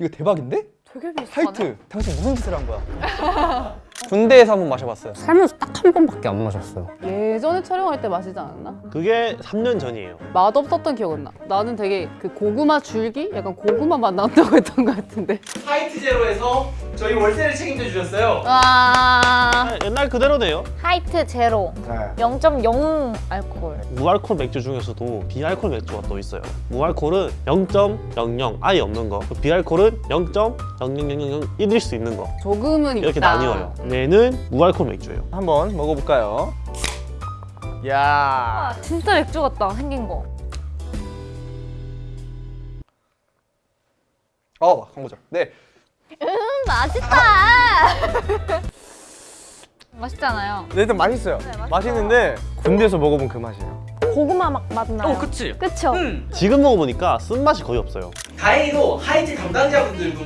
오? 이거 대박인데? 되게 비슷하네. 하이트 당신 무슨 짓을 한 거야? 군대에서 한 번 마셔봤어요 살면서 딱 한 번밖에 안 마셨어요. 예 전에 촬영할 때 마시지 않았나? 그게 3년 전이에요 맛없었던 기억은 나. 나는 되게 그 고구마 줄기? 약간 고구마 맛 난다고 했던 것 같은데. 하이트 제로에서 저희 월세를 책임져 주셨어요 와. 아, 옛날 그대로네요 하이트 제로 네. 0.0 알코올 무알콜 맥주 중에서도 비알콜 맥주가 또 있어요 무알콜은 0.00 아예 없는 거 비알콜은 0.00001일 수 있는 거 조금은 이렇게 있다. 나뉘어요 얘는 무알콜 맥주예요 한번 먹어볼까요? 야 아, 진짜 맥주 같다 생긴 거 어, 광고죠 네 음, 맛있다 맛있잖아요 네, 일단 맛있어요. 맛있어요. 맛있는데 군대에서 먹어본 그 맛이에요. 고구마 막 맛나요 그치 그쵸? 지금 먹어보니까 쓴맛이 거의 없어요 다행히도 하이트 담당자분들도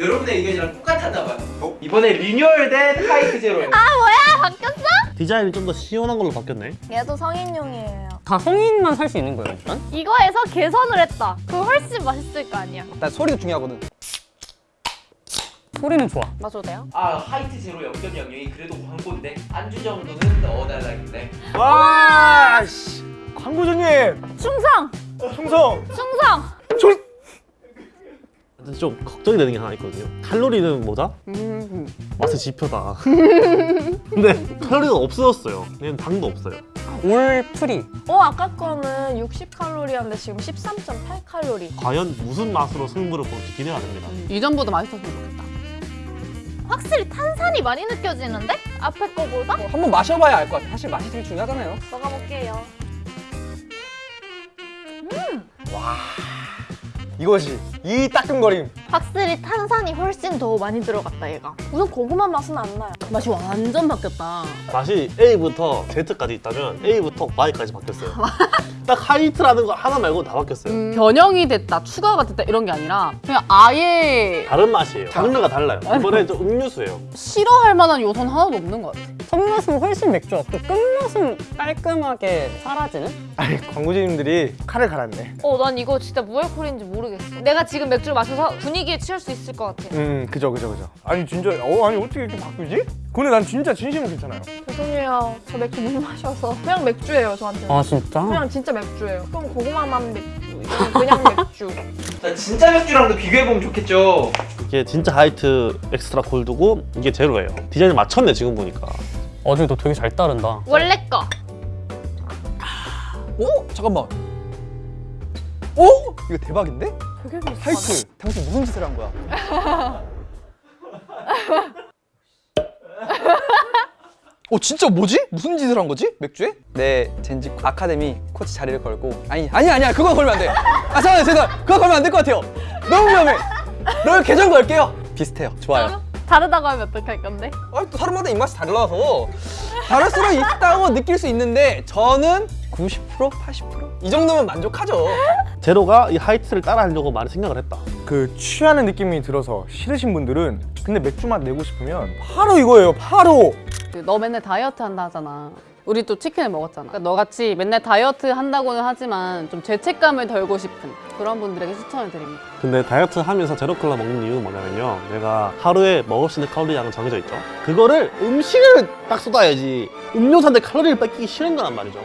여러분의 의견이랑 똑같았나 봐요. 이번에 리뉴얼된 하이트 제로예요. 디자인이 좀 더 시원한 걸로 바뀌었네 얘도 성인용이에요 다 성인만 살 수 있는 거예요, 일단? 이거에서 개선을 했다 그 훨씬 맛있을 거 아니야 난 소리도 중요하거든 소리는 좋아. 마셔도 돼요? 아 하이트 제로 0.00이 그래도 광고인데 안주 정도는 넣어달라길래 와, 씨. 광고주님, 충성! 충성. 충성! 근데 좀 걱정이 되는 게 하나 있거든요 칼로리는 뭐다? 음. 맛의 지표다 근데 칼로리가 없어졌어요 얘는 당도 없어요 all free. 어 아까 거는 60칼로리였는데 지금 13.8칼로리 과연 무슨 맛으로 승부를 볼지 기대가 됩니다 이전보다 맛있었으면 좋겠다. 확실히 탄산이 많이 느껴지는데? 앞에 거보다? 한번 마셔봐야 알 것 같아 사실 맛이 되게 중요하잖아요 먹어볼게요 이것이 이 따끔거림. 확실히 탄산이 훨씬 더 많이 들어갔다 얘가. 우선 고구마 맛은 안 나요. 맛이 완전 바뀌었다. 맛이 A부터 Z까지 있다면 A부터 Y까지 바뀌었어요. 딱 하이트라는 거 하나 말고 다 바뀌었어요. 음, 변형이 됐다, 추가가 됐다 이런 게 아니라 그냥 아예 다른 맛이에요. 장르가 달라요. 이번에 좀 음료수예요. 싫어할 만한 요소는 하나도 없는 것 같아. 첫맛은 훨씬 맥주 같고 끝맛은 깔끔하게 사라지는? 아니, 광고주님들이 칼을 갈았네. 어 난 이거 진짜 무알콜인지 모르겠어 내가 지금 맥주를 마셔서 분위기에 취할 수 있을 것 같아 음, 그죠, 그죠, 그죠. 아니, 진짜, 어, 아니, 어떻게 이렇게 바꾸지? 근데 난 진짜 진심은 괜찮아요. 죄송해요. 저 맥주 못 마셔서 그냥 맥주예요 저한테. 아, 진짜? 그냥 진짜 맥주예요. 그럼 고구마만 맥주. 그냥 맥주. 자, 진짜 맥주랑도 비교해보면 좋겠죠. 이게 진짜 하이트 엑스트라 골드고 이게 제로예요 디자인을 맞췄네 지금 보니까 어제도 되게 잘 따른다. 원래 거 오? 잠깐만 오? 이거 대박인데? 되게 비슷하네. 하이트 당신 무슨 짓을 한 거야? 어 진짜 뭐지? 무슨 짓을 한 거지? 맥주에? 네 젠지 아카데미 코치 자리를 걸고 아니 아니 아니야 그거 걸면 안돼 아 잠깐만 죄송 그거 걸면 안 될 것 같아요 너무 위험해 롤 계정 걸게요 비슷해요 좋아요 다르다고 하면 어떡할 건데? 아, 또 사람마다 입맛이 달라서 다를 수는 있다고 느낄 수 있는데 저는 90% 80%이 정도면 만족하죠 제로가 이 하이트를 따라하려고 많이 생각을 했다 그 취하는 느낌이 들어서 싫으신 분들은 근데 맥주 맛 내고 싶으면 바로 이거예요, 바로. 그너 맨날 다이어트 한다 하잖아. 우리 또 치킨을 먹었잖아. 그러니까 너같이 맨날 다이어트 한다고는 하지만 좀 죄책감을 덜고 싶은 그런 분들에게 추천을 드립니다. 근데 다이어트 하면서 제로 콜라 먹는 이유는 뭐냐면요 내가 하루에 먹을 수 있는 칼로리 양은 정해져 있죠 그거를 음식을 딱 쏟아야지 음료수한테 칼로리를 뺏기기 싫은 거란 말이죠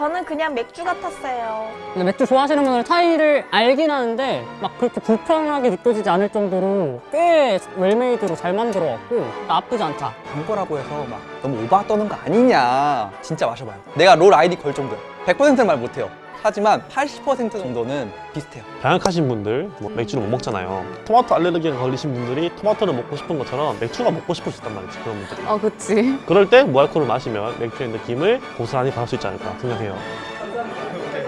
저는 그냥 맥주 같았어요. 근데 맥주 좋아하시는 분들은 차이를 알긴 하는데 막 그렇게 불편하게 느껴지지 않을 정도로 꽤 웰메이드로 잘 만들어갖고 나쁘지 않다. 광고라고 해서 막 너무 오바 떠는 거 아니냐 진짜 마셔봐요 내가 롤 아이디 걸 정도야 100%는 말 못해요 하지만 80% 정도는 비슷해요 다양하신 분들 뭐 음. 맥주를 못 먹잖아요 토마토 알레르기가 걸리신 분들이 토마토를 먹고 싶은 것처럼 맥주가 먹고 싶을 수 있단 말이지 그런 분들이 아 그치 그럴 때 뭐 무알콜을 마시면 맥주의 느낌을 고스란히 받을 수 있지 않을까 생각해요 감사합니다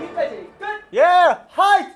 여기까지 끝! 예! 하이!